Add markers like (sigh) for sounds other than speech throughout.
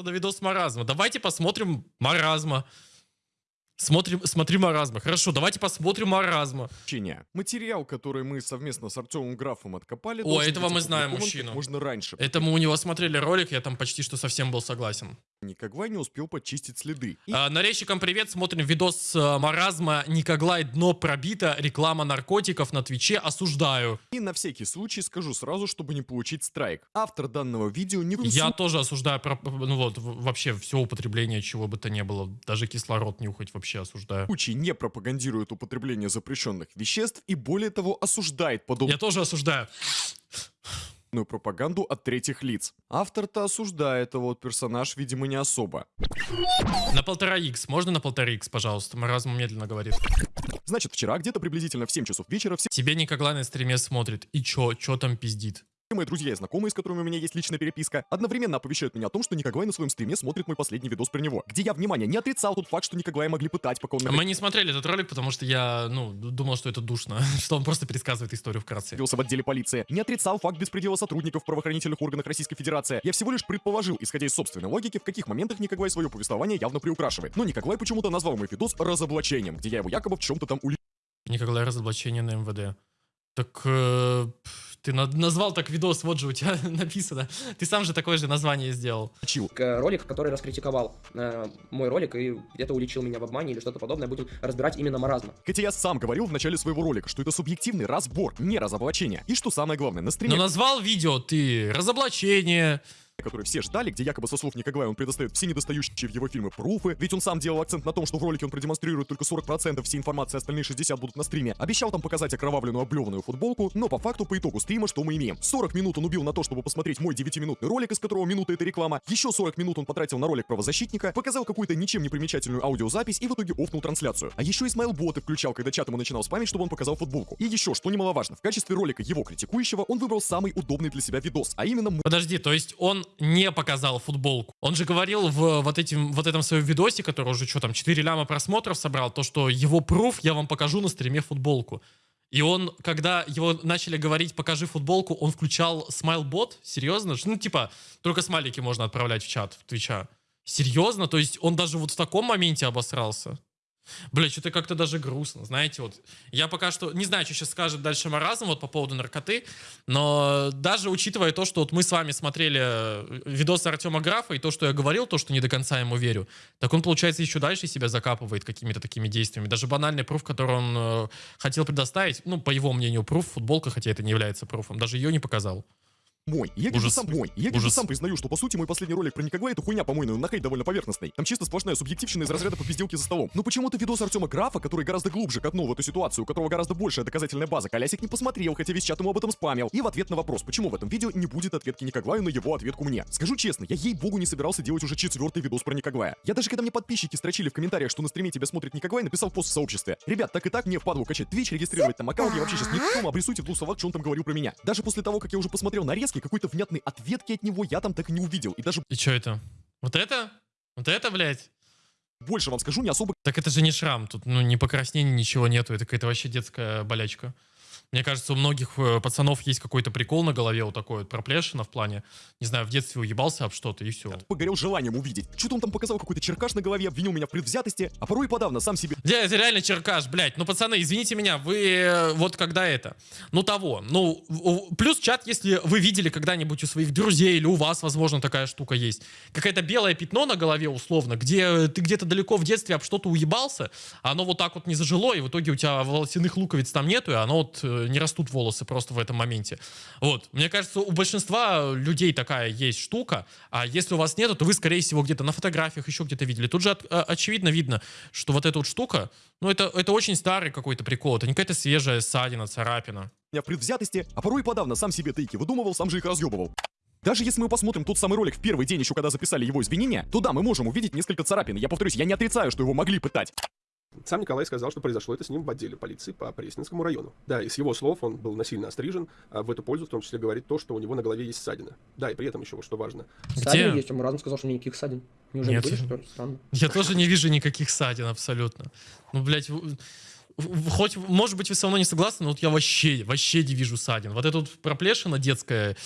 на видос маразма. Давайте посмотрим маразма. Смотрим, смотри маразма. Хорошо, давайте посмотрим маразма. Ченя. Материал, который мы совместно с Артемом Графом откопали, О, этого мы знаем мужчину. можно раньше. Это мы у него смотрели ролик, я там почти что совсем был согласен. Никогда не успел подчистить следы. И А, нарезчикам привет, смотрим видос с э, маразма Никоглай дно пробито, реклама наркотиков на Твиче, осуждаю. И на всякий случай скажу сразу, чтобы не получить страйк. Автор данного видео коем Я тоже осуждаю, про- ну вот, вообще все употребление чего бы то ни было, даже кислород нюхать вообще осуждаю. случае не пропагандирует употребление запрещенных веществ и более того осуждает подобную Я тоже осуждаю. пропаганду от третьих лиц. Автор-то осуждает, а вот персонаж, видимо, не особо. На полтора икс, можно на полтора икс, пожалуйста? Маразм медленно говорит. Значит, вчера где-то приблизительно в 7 часов вечера все Тебе Никоглай на стриме смотрит. И чё, чё там пиздит? Мои друзья и знакомые, с которыми у меня есть личная переписка, одновременно оповещают меня о том, что Никогай на своем стриме смотрит мой последний видос про него, где я, внимание, не отрицал тот факт, что Никогая могли пытать, пока он Мы не смотрели этот ролик, потому что я, ну, думал, что это душно, (laughs) что он просто пересказывает историю вкратце. в отделе полиции, не отрицал факт беспредела сотрудников в правоохранительных органах Российской Федерации. Я всего лишь предположил, исходя из собственной логики, в каких моментах Никогай свое повествование явно приукрашивает. Но Никогай почему-то назвал мой видос разоблачением, где я его якобы в чем-то там ули... Никоглай разоблачение на МВД. Так э, ты на- назвал так видос, вот же у тебя (laughs) написано. Ты сам же такое же название сделал. Чил. Ролик, который раскритиковал э, мой ролик и где-то уличил меня в обмане или что-то подобное, будем разбирать именно маразма. Хотя я сам говорил в начале своего ролика, что это субъективный разбор, не разоблачение. И что самое главное, на стриме, Но назвал видео ты разоблачение. Который все ждали, где якобы со слов Никогая он предоставит все недостающие в его фильмы пруфы, ведь он сам делал акцент на том, что в ролике он продемонстрирует только 40% всей информации, остальные 60 будут на стриме. Обещал там показать окровавленную облеванную футболку, но по факту по итогу стрима что мы имеем? 40 минут он убил на то, чтобы посмотреть мой 9-минутный ролик, из которого минута это реклама, еще 40 минут он потратил на ролик правозащитника, показал какую-то ничем не примечательную аудиозапись и в итоге офнул трансляцию. А еще Исмаил боты включал, когда чат ему начинал спамить, чтобы он показал футболку. И еще, что немаловажно, в качестве ролика его критикующего он выбрал самый удобный для себя видос, а именно Подожди, то есть он не показал футболку. Он же говорил в вот, этим, вот этом своем видосе, который уже что там, 4 ляма просмотров собрал, то, что его пруф я вам покажу на стриме футболку. И он, когда его начали говорить «покажи футболку», он включал смайлбот? Серьезно? Ну, типа, только смайлики можно отправлять в чат, в Твича. Серьезно? То есть он даже вот в таком моменте обосрался? Бля, что-то как-то даже грустно, знаете, вот. Я пока что не знаю, что сейчас скажет дальше Маразм вот по поводу наркоты, но даже учитывая то, что вот мы с вами смотрели э, видосы Артема Графа и то, что я говорил, то, что не до конца ему верю, так он, получается, еще дальше себя закапывает какими-то такими действиями. Даже банальный пруф, который он э, хотел предоставить, ну, по его мнению, пруф, футболка, хотя это не является пруфом, даже ее не показал. Мой. Я Ужас. сам мой. Я Ужас. сам признаю, что по сути мой последний ролик про Никогла это хуйня, по-моему, на хейт довольно поверхностный. Там чисто сплошная субъективщина из разряда попизделки за столом. Но почему-то видос Артема Графа, который гораздо глубже копнул в эту ситуацию, у которого гораздо большая доказательная база, Колясик не посмотрел, хотя весь чат ему об этом спамил. И в ответ на вопрос, почему в этом видео не будет ответки Никоглаю на его ответку мне. Скажу честно, я ей-богу не собирался делать уже четвертый видос про Никоглая. Я даже когда мне подписчики строчили в комментариях, что на стриме тебя смотрит Никоглай, написал пост в сообществе. Ребят, так и так мне впадло качать Twitch, регистрировать там аккаунт, я вообще сейчас не в том, обрисуйте в двух словах, что он там говорил про меня. Даже после того, как я уже посмотрел нарезки, какой-то внятной ответки от него я там так и не увидел. И даже И что это? Вот это? Вот это, блядь? больше вам скажу, не особо Так это же не шрам, тут ну ни покраснений, ничего нету, это какая-то вообще детская болячка. Мне кажется, у многих э, пацанов есть какой-то прикол на голове вот такой вот проплешина в плане, не знаю, в детстве уебался об что-то и все. погорел желанием увидеть. Что-то он там показал какой-то черкаш на голове, обвинил меня в предвзятости, а порой подавно сам себе Да, это реально черкаш, блядь. Ну, пацаны, извините меня, вы э, вот когда это? Ну, того. Ну, плюс чат, если вы видели когда-нибудь у своих друзей или у вас, возможно, такая штука есть. Какое-то белое пятно на голове, условно, где ты где-то далеко в детстве об что-то уебался, а оно вот так вот не зажило, и в итоге у тебя волосяных луковиц там нету, и оно вот э, не растут волосы просто в этом моменте. Вот. Мне кажется, у большинства людей такая есть штука, а если у вас нету, то вы, скорее всего, где-то на фотографиях еще где-то видели. Тут же от- а, очевидно видно, что вот эта вот штука, ну, это, это очень старый какой-то прикол, это не какая-то свежая ссадина, царапина. в предвзятости, а порой и подавно сам себе тейки выдумывал, сам же их разъебывал. Даже если мы посмотрим тот самый ролик в первый день, еще когда записали его извинения, то да, мы можем увидеть несколько царапин. Я повторюсь, я не отрицаю, что его могли пытать. Сам Николай сказал, что произошло это с ним в отделе полиции по Пресненскому району. Да, и с его слов он был насильно острижен, а в эту пользу в том числе говорит то, что у него на голове есть ссадина. Да, и при этом еще, что важно, Ссадины есть, а Маразм сказал, что никаких ссадин. Неужели Нет. были, что ли? Странно. Я тоже не вижу никаких ссадин абсолютно. Ну, блядь, хоть, может быть, вы со мной не согласны, но вот я вообще, вообще не вижу ссадин. Вот эта вот проплешина детская,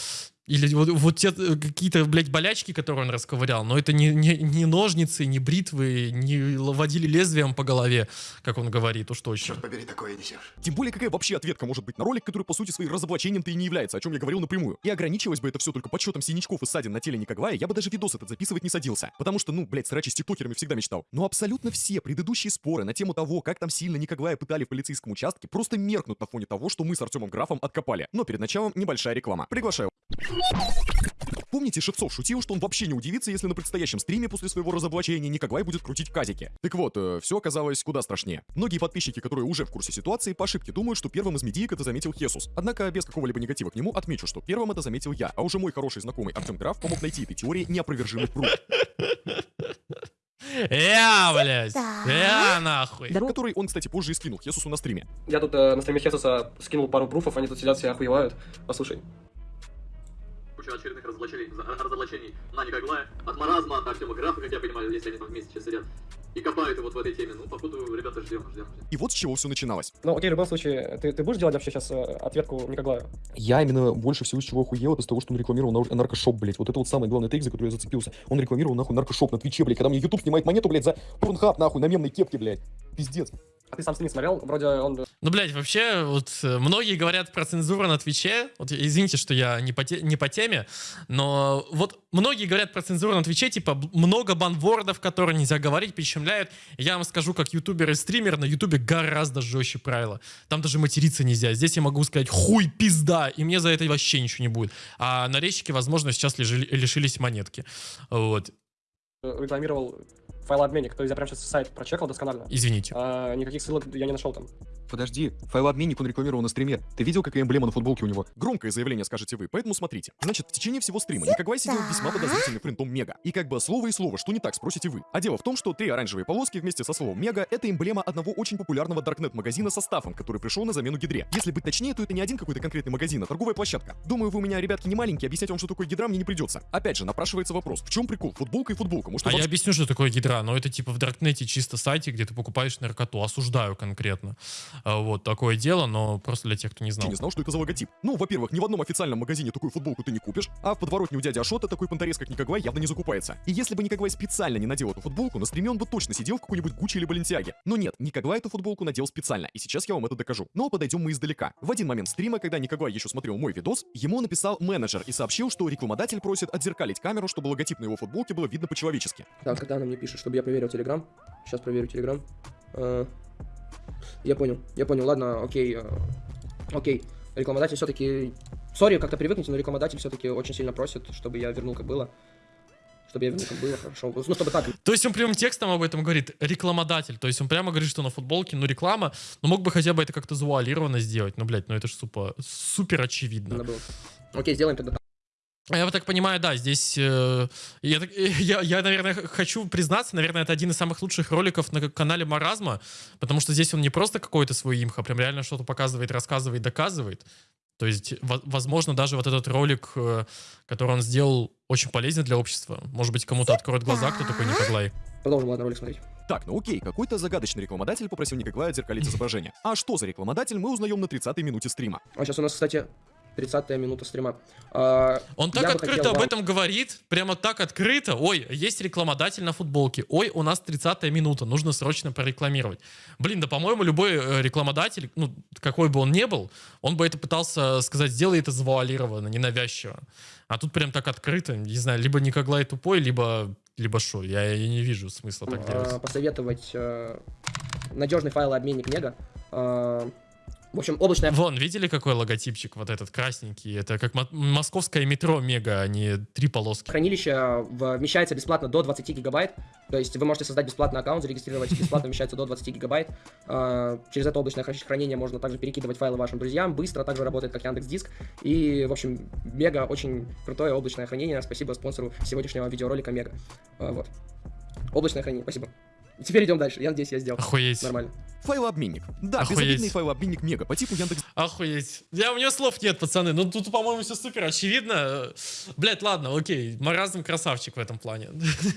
Или вот, вот те э, какие-то, блядь, болячки, которые он расковырял, но это не, не, не ножницы, не бритвы, не водили лезвием по голове, как он говорит, уж точно. Черт побери, такое несешь. Тем более, какая вообще ответка может быть на ролик, который по сути своим разоблачением-то и не является, о чем я говорил напрямую. И ограничивалось бы это все только подсчетом синячков и ссадин на теле Никогвая, я бы даже видос этот записывать не садился. Потому что, ну, блядь, срачи с тиктокерами всегда мечтал. Но абсолютно все предыдущие споры на тему того, как там сильно Никогвая пытали в полицейском участке, просто меркнут на фоне того, что мы с Артемом Графом откопали. Но перед началом небольшая реклама. Приглашаю. Помните, Шевцов шутил, что он вообще не удивится, если на предстоящем стриме после своего разоблачения Никогвай будет крутить казики. Так вот, все оказалось куда страшнее. Многие подписчики, которые уже в курсе ситуации, по ошибке думают, что первым из медиек это заметил Хесус. Однако, без какого-либо негатива к нему, отмечу, что первым это заметил я, а уже мой хороший знакомый Артем Граф помог найти этой теории неопровержимый пруд, Я, блядь! Я, нахуй! который он, кстати, позже и скинул Хесусу на стриме. Я тут э, на стриме Хесуса скинул пару пруфов, они тут сидят все охуевают. Послушай. Куча очередных разоблачений, разоблачений на Никоглая, от Маразма, от Артема Графа, как я понимаю, если они там вместе сейчас сидят, и копают его вот в этой теме. Ну, походу, ребята, ждем, ждем, ждем. И вот с чего все начиналось. Ну, окей, в любом случае, ты, ты будешь делать вообще сейчас ответку Никоглаю? Я именно больше всего с чего охуел, это с того, что он рекламировал нар- наркошоп, блядь. Вот это вот самый главный тейк, за который я зацепился. Он рекламировал, нахуй, наркошоп на Твиче, блядь, когда мне YouTube снимает монету, блядь, за порнхаб, нахуй, на мемной кепке, блядь. Пиздец. А ты сам стрим смотрел? Вроде он... Ну, блядь, вообще, вот э, многие говорят про цензуру на Твиче. Вот извините, что я не по, те- не по теме, но вот многие говорят про цензуру на Твиче, типа много банвордов, которые нельзя говорить, прищемляют. Я вам скажу, как ютубер и стример, на ютубе гораздо жестче правила. Там даже материться нельзя. Здесь я могу сказать хуй, пизда, и мне за это вообще ничего не будет. А нарезчики, возможно, сейчас лежи- лишились монетки. Вот. рекламировал файлообменник, то есть я прям сейчас сайт прочекал досконально. Извините. А, никаких ссылок я не нашел там. Подожди, файлообменник он рекламировал на стриме. Ты видел, какая эмблема на футболке у него? Громкое заявление, скажете вы, поэтому смотрите. Значит, в течение всего стрима Никогвай сидел весьма подозрительным принтом Мега. И как бы слово и слово, что не так, спросите вы. А дело в том, что три оранжевые полоски вместе со словом Мега — это эмблема одного очень популярного даркнет-магазина со стафом, который пришел на замену Гидре. Если быть точнее, то это не один какой-то конкретный магазин, а торговая площадка. Думаю, вы у меня, ребятки, не маленькие, объяснять вам, что такое Гидра, мне не придется. Опять же, напрашивается вопрос, в чем прикол? Футболка и футболка. Может, А я объясню, что такое гидра, но это типа в Даркнете чисто сайте, где ты покупаешь наркоту. Осуждаю конкретно. А, Вот такое дело, но просто для тех, кто не знал. вообще не знал, что это за логотип. Ну, во-первых, ни в одном официальном магазине такую футболку ты не купишь, а в подворотне у дяди Ашота такой понторез, как Никогвай, явно не закупается. И если бы Никогвай специально не надел эту футболку, на стриме он бы точно сидел в какой-нибудь Гуччи или Баленсиаге. Но нет, Никогвай эту футболку надел специально, и сейчас я вам это докажу. Но подойдем мы издалека. В один момент стрима, когда Никогвай еще смотрел мой видос, ему написал менеджер и сообщил, что рекламодатель просит отзеркалить камеру, чтобы логотип на его футболке было видно по-человечески. Так, когда она мне пишет, чтобы я проверил Телеграм. Сейчас проверю Телеграм. Я понял, я понял, ладно, окей. а, Окей. Рекламодатель все-таки... Sorry, как-то привыкните, но рекламодатель все-таки очень сильно просит, чтобы я вернул как было. Чтобы я вернул как было, хорошо. Ну, чтобы так. То есть он прямым текстом об этом говорит, рекламодатель. То есть он прямо говорит, что на футболке, ну реклама, но мог бы хотя бы это как-то завуалированно сделать. Ну, блядь, ну это же супер, супер очевидно. Окей, сделаем тогда так. А Я вот так понимаю, да, здесь э, я, (laughs) я, я, наверное, хочу признаться, наверное, это один из самых лучших роликов на канале Маразма, потому что здесь он не просто какой-то свой имх, а прям реально что-то показывает, рассказывает, доказывает. То есть, во- возможно, даже вот этот ролик, э, который он сделал, очень полезен для общества. Может быть, кому-то откроет глаза, кто такой Николай. Продолжим, ладно, ролик смотреть. Так, ну окей, какой-то загадочный рекламодатель попросил Никогвая отзеркалить изображение. А что за рекламодатель, мы узнаем на 30-й минуте стрима. А сейчас у нас, кстати, 30 минута стрима. А, Он так открыто хотел об этом говорит, прямо так открыто. Ой, есть рекламодатель на футболке. Ой, у нас 30 минута, нужно срочно прорекламировать. Блин, да, по-моему, любой э, рекламодатель, ну, какой бы он ни был, он бы это пытался сказать, сделай это завуалированно, ненавязчиво. А тут прям так открыто, не знаю, либо Никоглай тупой, либо либо что, я, я не вижу смысла так а, делать. посоветовать э, надежный файлообменник Мега. А, в общем, облачная Вон, видели, какой логотипчик вот этот красненький? Это как мо- московское метро Мега, а не три полоски. хранилище вмещается бесплатно до 20 гигабайт. То есть вы можете создать бесплатный аккаунт, зарегистрировать бесплатно вмещается до 20 гигабайт. А, Через это облачное хранение можно также перекидывать файлы вашим друзьям. Быстро также работает как Яндекс Диск. И, в общем, мега очень крутое облачное хранение. Спасибо спонсору сегодняшнего видеоролика Мега. А, Вот. Облачное хранение, спасибо. Теперь идем дальше. Я надеюсь, я сделал. Охуеть. Нормально. Файлообменник. Да, Охуеть. безобидный файлообменник Мега по типу Яндекс Охуеть. Я, у меня слов нет, пацаны. Ну, тут, по-моему, все супер очевидно. Блять, ладно, окей. Маразм красавчик в этом плане.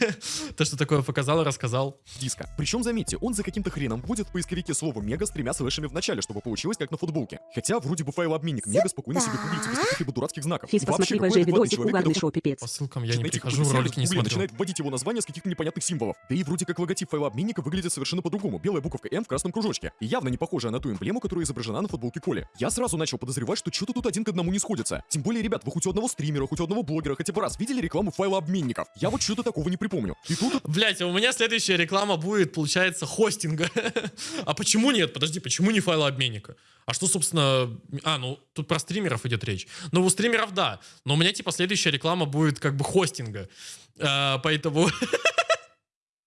(laughs) То, что такое показал, рассказал. диска. Причем, заметьте, он за каким-то хреном вводит в поисковике слово Мега с тремя слэшами в начале, чтобы получилось как на футболке. Хотя, вроде бы файлообменник Мега спокойно себе гуглится без каких-либо дурацких знаков. Физ, посмотри какой же адекватный видосик, угарный шоу, пипец. По ссылкам я не прихожу, ролики не смотрю. начинает вводить его название с каких-то непонятных символов. Да и вроде как логотип файлообменника выглядит совершенно по-другому. Белая буковка N в красном кружочке. И явно не похожая на ту эмблему, которая изображена на футболке Коли. Я сразу начал подозревать, что что-то тут один к одному не сходится. Тем более, ребят, вы хоть у одного стримера, хоть у одного блогера хотя бы раз видели рекламу файлообменников? Я вот что-то такого не припомню. И тут Блять, у меня следующая реклама будет, получается, хостинга. (laughs) а почему нет? Подожди, почему не файлообменника? А что, собственно... А, ну, тут про стримеров идет речь. Ну, у стримеров, да. Но у меня, типа, следующая реклама будет как бы хостинга. А, поэтому... (laughs)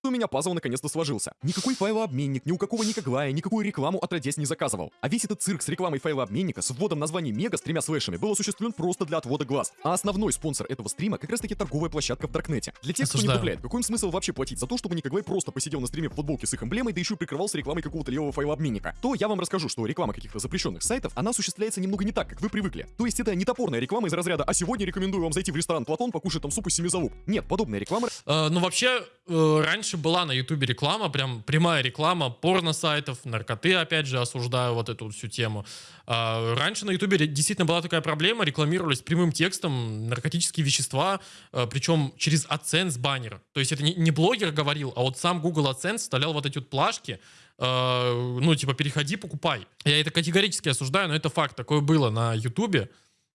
у меня пазл наконец-то сложился. Никакой файлообменник, ни у какого Никоглая, никакую рекламу отродясь не заказывал. А весь этот цирк с рекламой файлообменника с вводом названия Мега с тремя слэшами был осуществлен просто для отвода глаз. А основной спонсор этого стрима как раз таки торговая площадка в Даркнете. Для тех, кто не Осуждаю. гугляет, какой им смысл вообще платить за то, чтобы Никоглай просто посидел на стриме в футболке с их эмблемой, да еще и прикрывался рекламой какого-то левого файлообменника, то я вам расскажу, что реклама каких-то запрещенных сайтов, она осуществляется немного не так, как вы привыкли. То есть это не топорная реклама из разряда «А сегодня рекомендую вам зайти в ресторан Платон, покушать там суп из семи залуп». Нет, подобная реклама Э, ну, вообще, раньше была на Ютубе реклама, прям прямая реклама порно-сайтов, наркоты, опять же, осуждаю вот эту всю тему. А, раньше на Ютубе действительно была такая проблема, рекламировались прямым текстом наркотические вещества, э, причем через AdSense баннер. То есть это не, не блогер говорил, а вот сам Google AdSense вставлял вот эти вот плашки, э, ну, типа, переходи, покупай. Я это категорически осуждаю, но это факт, такое было на Ютубе.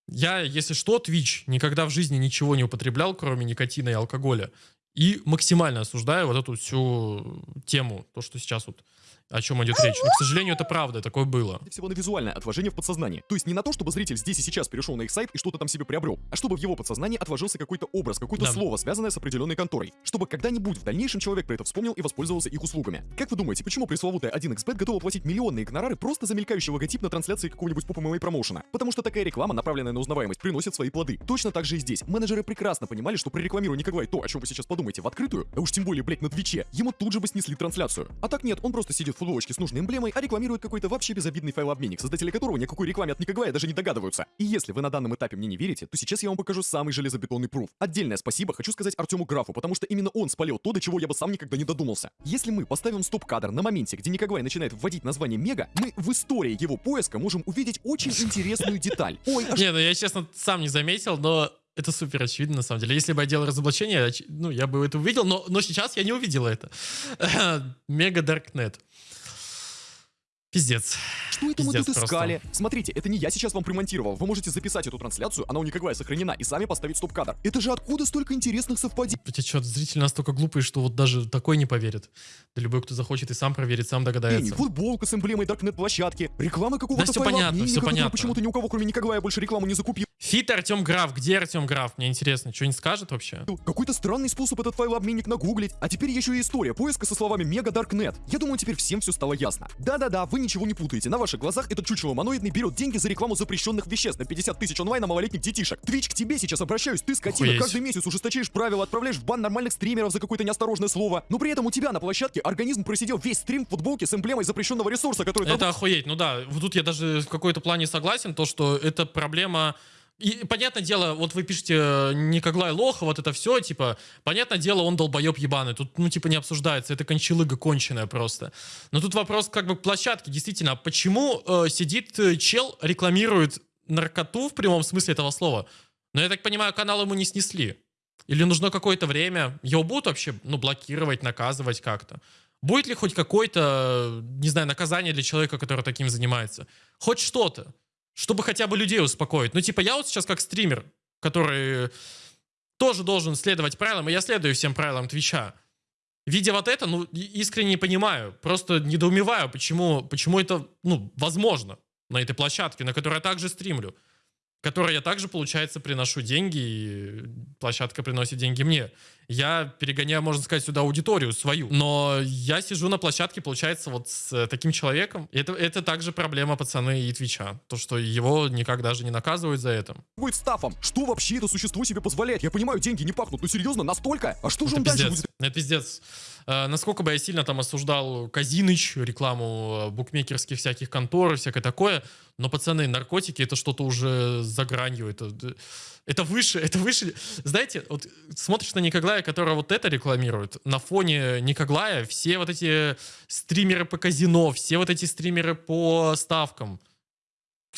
Я, если что, Twitch никогда в жизни ничего не употреблял, кроме никотина и алкоголя. И максимально осуждаю вот эту всю тему, то, что сейчас вот о чем идет речь. Но, к сожалению, это правда, такое было. всего на визуальное отложение в подсознании. То есть не на то, чтобы зритель здесь и сейчас перешел на их сайт и что-то там себе приобрел, а чтобы в его подсознании отложился какой-то образ, какое-то Да. слово, связанное с определенной конторой. Чтобы когда-нибудь в дальнейшем человек про это вспомнил и воспользовался их услугами. Как вы думаете, почему пресловутая 1xbet готова платить миллионные гонорары просто за мелькающий логотип на трансляции какого-нибудь поп ММА промоушена? Потому что такая реклама, направленная на узнаваемость, приносит свои плоды. Точно так же и здесь. Менеджеры прекрасно понимали, что прорекламируя Николай то, о чем вы сейчас подумаете, в открытую, а уж тем более, блять, на Твиче, ему тут же бы снесли трансляцию. А так нет, он просто сидит в футболочке с нужной эмблемой, а рекламирует какой-то вообще безобидный файлообменник, создатели которого никакой рекламе от Никоглая даже не догадываются. И если вы на данном этапе мне не верите, то сейчас я вам покажу самый железобетонный пруф. Отдельное спасибо хочу сказать Артему Графу, потому что именно он спалил то, до чего я бы сам никогда не додумался. Если мы поставим стоп-кадр на моменте, где Никоглай начинает вводить название Мега, мы в истории его поиска можем увидеть очень интересную деталь. Ой, а Не, ну я, честно, сам не заметил, но это супер очевидно, на самом деле. Если бы я делал разоблачение, ну, я бы это увидел, но, но сейчас я не увидел это. (laughs) Мега Даркнет. Пиздец. Что это мы Пиздец тут просто. искали? Смотрите, это не я сейчас вам примонтировал. Вы можете записать эту трансляцию, она у Никоглая сохранена, и сами поставить стоп-кадр. Это же откуда столько интересных совпадений? Тебя что, зрители настолько глупые, что вот даже такой не поверит. Да любой, кто захочет и сам проверит, сам догадается. футболка с эмблемой Darknet площадки, реклама какого-то Да всё понятно, который понятно. почему-то ни у кого, кроме Никоглая, больше рекламу не закупил. Фит Артем Граф. Где Артем Граф? Мне интересно, что не скажет вообще? Какой-то странный способ этот файлообменник нагуглить. А теперь еще и история поиска со словами Мега Даркнет. Я думаю, теперь всем все стало ясно. Да-да-да, вы ничего не путаете. На ваших глазах этот чучело моноидный берет деньги за рекламу запрещенных веществ на 50 тысяч онлайн на малолетних детишек. Твич к тебе сейчас обращаюсь, ты скотина. Охуеть. Каждый месяц ужесточаешь правила, отправляешь в бан нормальных стримеров за какое-то неосторожное слово. Но при этом у тебя на площадке организм просидел весь стрим в футболке с эмблемой запрещенного ресурса, который Это охуеть. Ну да, вот тут я даже в какой-то плане согласен, то, что это проблема... И, понятное дело, вот вы пишете Никоглай Лоха, вот это все, типа, понятное дело, он долбоеб ебаный, тут, ну, типа, не обсуждается, это кончалыга конченая просто. Но тут вопрос, как бы, к площадке, действительно, а почему э, сидит э, чел, рекламирует наркоту в прямом смысле этого слова? Но я так понимаю, канал ему не снесли. Или нужно какое-то время, его будут вообще, ну, блокировать, наказывать как-то? Будет ли хоть какое-то, не знаю, наказание для человека, который таким занимается? Хоть что-то, чтобы хотя бы людей успокоить. Ну, типа, я вот сейчас как стример, который тоже должен следовать правилам, и я следую всем правилам Твича. Видя вот это, ну, искренне не понимаю, просто недоумеваю, почему, почему это, ну, возможно на этой площадке, на которой я также стримлю, которой я также, получается, приношу деньги, и площадка приносит деньги мне. Я перегоняю, можно сказать, сюда аудиторию свою. Но я сижу на площадке, получается, вот с э, таким человеком. Это, это также проблема пацаны и Твича. То, что его никак даже не наказывают за это. будет стафом. Что вообще это существо себе позволяет? Я понимаю, деньги не пахнут, но серьезно, настолько? А что же Это он дальше пиздец. будет Это пиздец. Э, насколько бы я сильно там осуждал Казиныч, рекламу э, букмекерских всяких контор и всякое такое, но, пацаны, наркотики это что-то уже за гранью. Это, это выше, это выше. Знаете, вот смотришь на Никоглая, который вот это рекламирует, на фоне Никоглая все вот эти стримеры по казино, все вот эти стримеры по ставкам,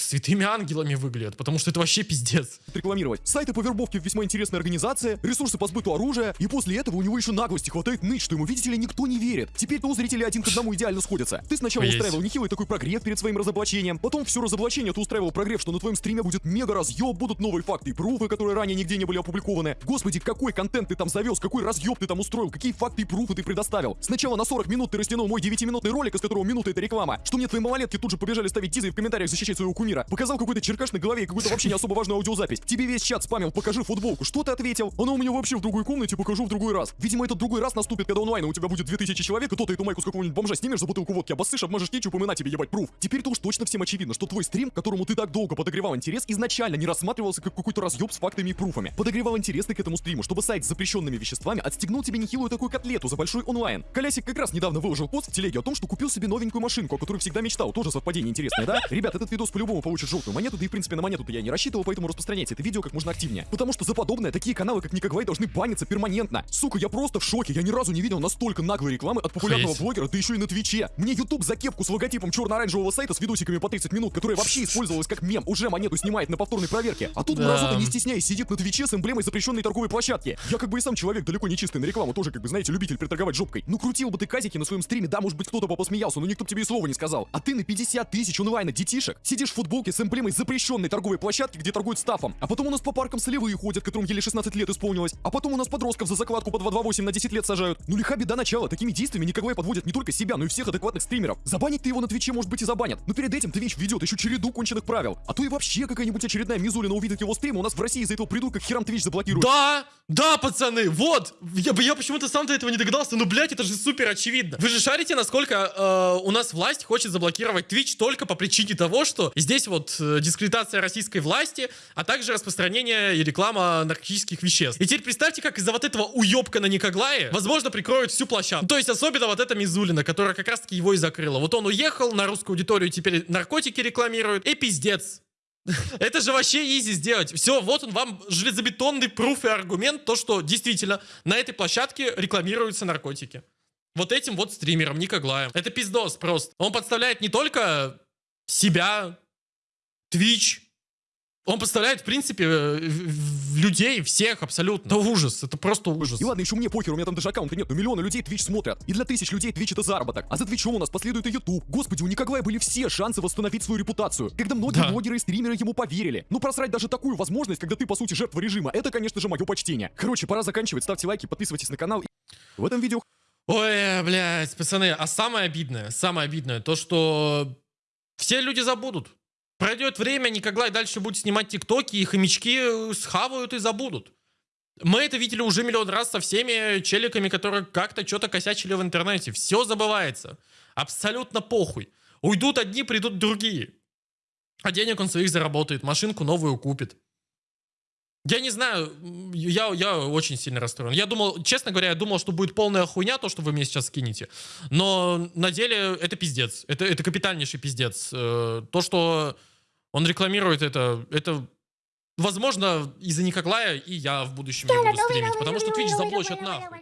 святыми ангелами выглядят, потому что это вообще пиздец. рекламировать. Сайты по вербовке весьма интересная организация, ресурсы по сбыту оружия, и после этого у него еще наглости хватает ныть, что ему, видите ли, никто не верит. Теперь-то у зрителей один к одному идеально сходятся. Ты сначала Есть. устраивал нехилый такой прогрев перед своим разоблачением, потом все разоблачение ты устраивал прогрев, что на твоем стриме будет мега разъеб, будут новые факты и пруфы, которые ранее нигде не были опубликованы. Господи, какой контент ты там завез, какой разъеб ты там устроил, какие факты и пруфы ты предоставил. Сначала на 40 минут ты растянул мой 9-минутный ролик, из которого минута это реклама, что мне твои малолетки тут же побежали ставить дизы и в комментариях защищать своего кумира. Показал какой-то черкаш на голове и какую-то вообще не особо важную аудиозапись. Тебе весь чат спамил, покажи футболку. Что ты ответил? Она у меня вообще в другой комнате, покажу в другой раз. Видимо, этот другой раз наступит, когда онлайн у тебя будет 2000 человек, и то ты эту майку с какого-нибудь бомжа снимешь за бутылку водки, обоссышь, обмажешь кетчупом и на тебе ебать пруф. Теперь-то уж точно всем очевидно, что твой стрим, которому ты так долго подогревал интерес, изначально не рассматривался как какой-то разъеб с фактами и пруфами. Подогревал интерес ты к этому стриму, чтобы сайт с запрещенными веществами отстегнул тебе нехилую такую котлету за большой онлайн. Колясик как раз недавно выложил пост в телеге о том, что купил себе новенькую машинку, о которой всегда мечтал. Тоже совпадение интересное, да? Ребят, этот видос по-любому получит желтую монету, да и в принципе на монету-то я не рассчитывал, поэтому распространяйте это видео как можно активнее. Потому что за подобное такие каналы, как Никогвай, должны баниться перманентно. Сука, я просто в шоке, я ни разу не видел настолько наглой рекламы от популярного Охуеть. блогера, да еще и на Твиче. Мне YouTube за кепку с логотипом черно-оранжевого сайта с видосиками по 30 минут, которая вообще использовалась как мем, уже монету снимает на повторной проверке. А тут Да. мразота, не стесняясь, сидит на Твиче с эмблемой запрещенной торговой площадки. Я как бы и сам человек далеко не чистый на рекламу, тоже как бы, знаете, любитель приторговать жопкой. Ну крутил бы ты казики на своем стриме, да, может быть кто-то бы посмеялся, но никто тебе и слова не сказал. А ты на 50 тысяч онлайна детишек сидишь в футболке с эмблемой запрещенной торговой площадки, где торгуют стафом. А потом у нас по паркам солевые ходят, которым еле 16 лет исполнилось. А потом у нас подростков за закладку по 228 на 10 лет сажают. Ну лиха беда начала. Такими действиями Николай подводит не только себя, но и всех адекватных стримеров. Забанить ты его на Твиче, может быть, и забанят. Но перед этим Твич ведет еще череду конченых правил. А то и вообще какая-нибудь очередная Мизулина увидит его стрим, у нас в России из-за этого придурка херам Твич заблокируют. Да, да, пацаны, вот. Я, я почему-то сам до этого не догадался, ну, блядь, это же супер очевидно. Вы же шарите, насколько э, у нас власть хочет заблокировать Twitch только по причине того, что здесь вот э, дискредитация российской власти, а также распространение и реклама наркотических веществ. И теперь представьте, как из-за вот этого уебка на Никоглае, возможно, прикроют всю площадку. То есть особенно вот эта Мизулина, которая как раз-таки его и закрыла. Вот он уехал на русскую аудиторию, теперь наркотики рекламирует, и пиздец. (laughs) Это же вообще изи сделать. Все, вот он вам железобетонный пруф и аргумент, то, что действительно на этой площадке рекламируются наркотики. Вот этим вот стримером, Никоглаем. Это пиздос просто. Он подставляет не только себя, Twitch, он подставляет, в принципе, э, людей, всех абсолютно. Это ужас, это просто ужас. И ладно, еще мне похер, у меня там даже аккаунта нет, но миллионы людей Twitch смотрят. И для тысяч людей Twitch это заработок. А за Твичом у нас последует и YouTube. Господи, у Николая были все шансы восстановить свою репутацию. Когда многие Да. блогеры и стримеры ему поверили. Ну просрать даже такую возможность, когда ты по сути жертва режима, это, конечно же, мое почтение. Короче, пора заканчивать. Ставьте лайки, подписывайтесь на канал. В этом видео Ой, блядь, пацаны, а самое обидное, самое обидное, то, что все люди забудут. Пройдет время, Никоглай дальше будет снимать тиктоки, и хомячки схавают и забудут. Мы это видели уже миллион раз со всеми челиками, которые как-то что-то косячили в интернете. Все забывается. Абсолютно похуй. Уйдут одни, придут другие. А денег он своих заработает, машинку новую купит. Я не знаю, я, я очень сильно расстроен. Я думал, честно говоря, я думал, что будет полная хуйня, то, что вы мне сейчас скинете. Но на деле это пиздец. Это, это капитальнейший пиздец. Э, То, что он рекламирует это, это возможно из-за Никоглая и я в будущем не буду стримить, потому что Twitch заблочат нахуй.